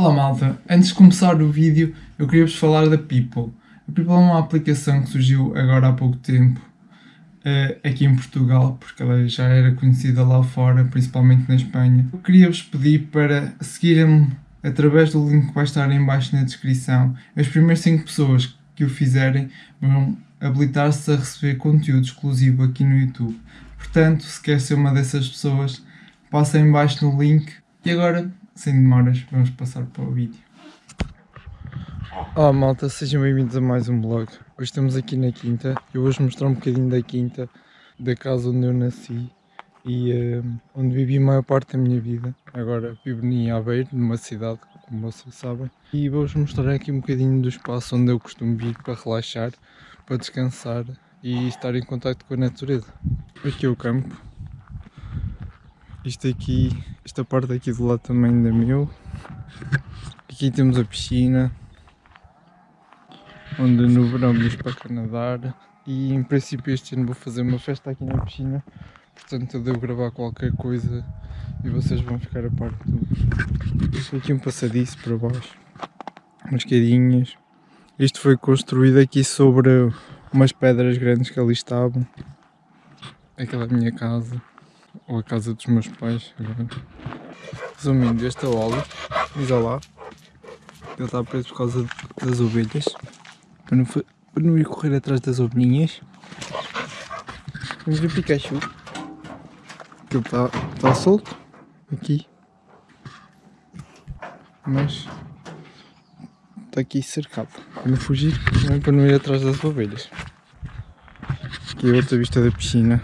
Olá malta, antes de começar o vídeo eu queria-vos falar da People. A People é uma aplicação que surgiu agora há pouco tempo uh, aqui em Portugal, porque ela já era conhecida lá fora, principalmente na Espanha. Eu queria-vos pedir para seguirem-me através do link que vai estar em baixo na descrição. As primeiras 5 pessoas que o fizerem vão habilitar-se a receber conteúdo exclusivo aqui no YouTube. Portanto, se quer ser uma dessas pessoas, passa em baixo no link. E agora, sem demoras, vamos passar para o vídeo. Olá malta, sejam bem-vindos a mais um vlog. Hoje estamos aqui na quinta eu vou-vos mostrar um bocadinho da quinta, da casa onde eu nasci e uh, onde vivi a maior parte da minha vida. Agora vivo em Aveiro, numa cidade, como vocês sabem. E vou-vos mostrar aqui um bocadinho do espaço onde eu costumo vir para relaxar, para descansar e estar em contato com a natureza. Aqui é o campo. Isto aqui, esta parte aqui do lado também é meu. Aqui temos a piscina, onde no verão vamos para cá nadar. E em princípio este ano vou fazer uma festa aqui na piscina, portanto eu devo gravar qualquer coisa e vocês vão ficar a par de tudo. Aqui um passadiço para baixo, umas escadinhas. Isto foi construído aqui sobre umas pedras grandes que ali estavam. Aquela minha casa, ou a casa dos meus pais. Resumindo, este é o óleo, diz lá. Ele está preso por causa das ovelhas. Para não, para não ir correr atrás das ovelhinhas. Vamos ver o Pikachu. Ele está, está solto aqui. Mas está aqui cercado. Para não fugir, é para não ir atrás das ovelhas. Aqui é outra vista da piscina.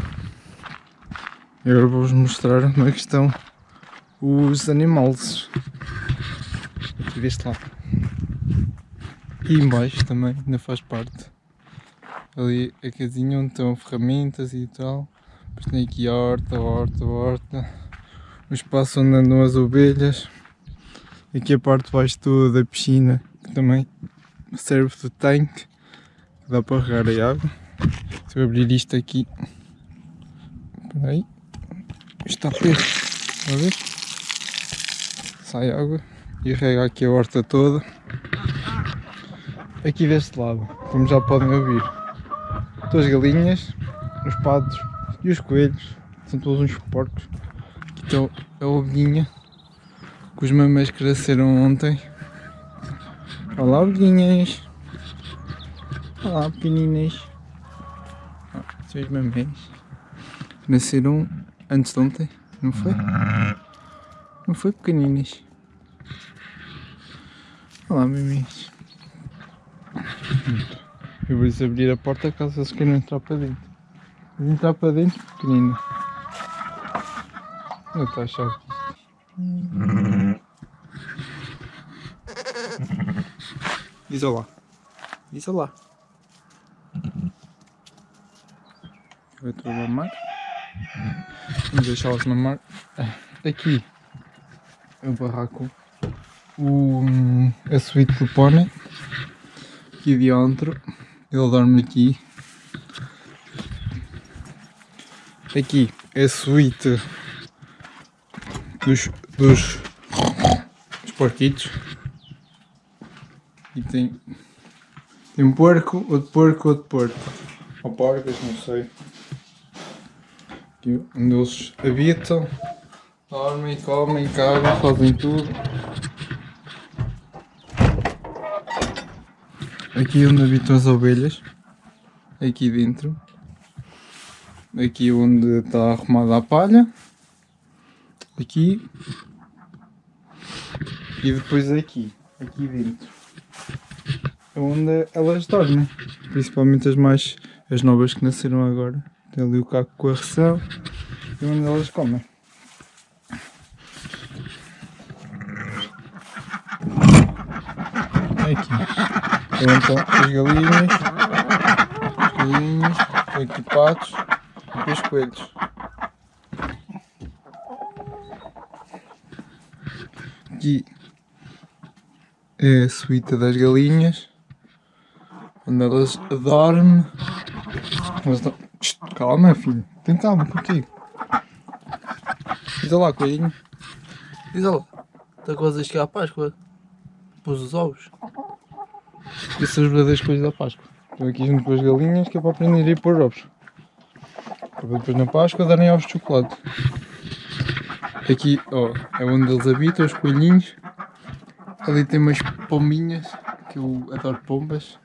Agora vou-vos mostrar como é que estão os animais. Aqui deste lado. E embaixo também, ainda faz parte. Ali a casinha onde estão ferramentas e tal. Depois tem aqui a horta, horta, horta. O espaço onde andam as ovelhas. Aqui a parte de baixo toda da piscina, que também serve de tanque. Dá para regar a água. Se eu abrir isto aqui. Espera aí. Está preso. Está a ver? Sai água e rega aqui a horta toda. Aqui deste lado, como já podem ouvir, as galinhas, os patos e os coelhos. São todos uns porcos. Aqui estão a ovelhinha que os mamães cresceram ontem. Olá, ovelhinhas. Olá, pequeninas. São os mamães. Nasceram antes de ontem, não foi? Não foi, pequeninas? Olá, mamães. Eu vou-lhes abrir a porta caso eles queiram entrar para dentro. Vou entrar para dentro, pequenino. Não está a chave. Diz olá. Diz olá. Eu estou a mamar. Vamos deixá-las mamar. Aqui é o barraco. O, a suíte do pônei. Aqui dentro. Ele dorme aqui. Aqui é a suíte dos, dos, dos porquitos. E tem, tem um porco, outro porco, outro porco. Ou porcas, não sei. Aqui onde eles habitam. Dormem, comem, cagam, fazem tudo. Aqui onde habitam as ovelhas. Aqui dentro. Aqui onde está arrumada a palha. Aqui. E depois aqui. Aqui dentro. É onde elas dormem. Principalmente as mais. as novas que nasceram agora. Tem ali o caco com a ração. E onde elas comem. Aqui. Então, então as galinhas, as galinhas, aqui patos e os coelhos. Aqui é a suíta das galinhas, onde. Elas dormem. Calma filho, tem calma contigo. Diz lá coelhinho. Diz lá, está quase a chegar a Páscoa. pôs os ovos. Essas são as verdadeiras coisas da Páscoa. Estou aqui junto com as galinhas que é para aprender a ir pôr ovos. Para depois na Páscoa darem ovos de chocolate. Aqui, ó, é onde eles habitam, os coelhinhos. Ali tem umas pombinhas, que eu adoro pombas.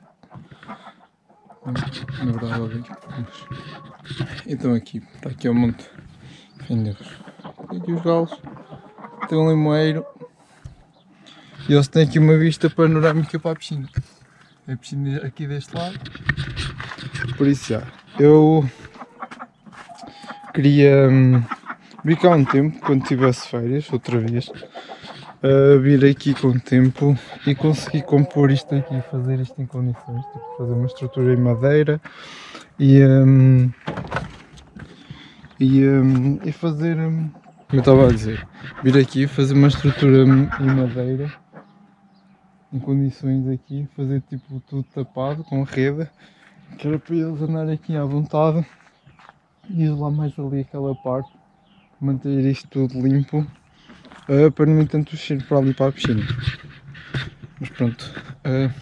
Na verdade, odeio pombas. Então aqui, está aqui o monte. Deus. Tem aqui os galos. Tem um limoeiro. E eles têm aqui uma vista panorâmica para a piscina. A piscina aqui deste lado. Por isso já. Eu queria hum, um tempo, quando tivesse férias, outra vez. Uh, vir aqui com o tempo e conseguir compor isto aqui, fazer isto em condições, tipo, fazer uma estrutura em madeira e, um, e, um, e fazer, um, como eu estava a dizer, vir aqui fazer uma estrutura em madeira em condições aqui, fazer tipo tudo tapado com rede, que era para eles andarem aqui à vontade e isolar mais ali aquela parte, manter isto tudo limpo, uh, para não ir tanto cheiro para ali para a piscina. Mas pronto, uh,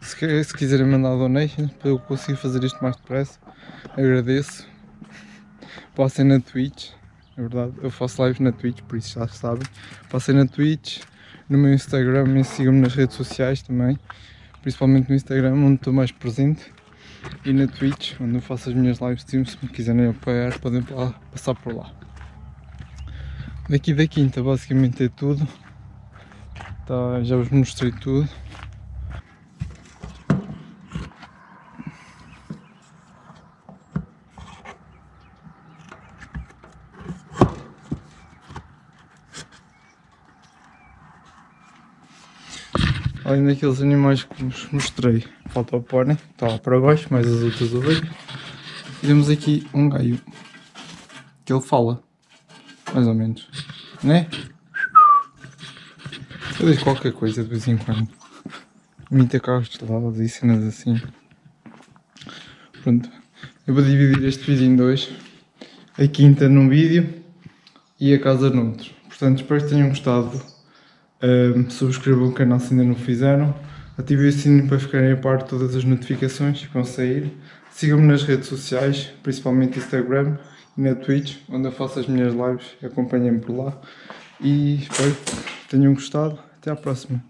se, se, quiserem mandar donations para eu conseguir fazer isto mais depressa, agradeço. Passem na Twitch, é verdade, eu faço live na Twitch, por isso já sabem. Passem na Twitch, no meu Instagram e sigam-me nas redes sociais também, principalmente no Instagram onde estou mais presente e na Twitch onde eu faço as minhas live streams, se me quiserem apoiar podem passar por lá. Daqui da quinta basicamente é tudo, tá, já vos mostrei tudo. Além daqueles animais que vos mostrei, falta o pônei, está lá para baixo, mais as outras ovelhas. E temos aqui um gaio, que ele fala, mais ou menos, né? Eu digo qualquer coisa de vez em quando. Imita carros de lado e cenas assim. Pronto, eu vou dividir este vídeo em dois. A quinta num vídeo e a casa noutro. Portanto, espero que tenham gostado um, subscrevam o canal se ainda não fizeram. Ativem o sininho para ficarem a par de todas as notificações que vão sair. Sigam-me nas redes sociais, principalmente Instagram na Twitch, onde eu faço as minhas lives. Acompanhem-me por lá. E espero que tenham gostado. Até à próxima.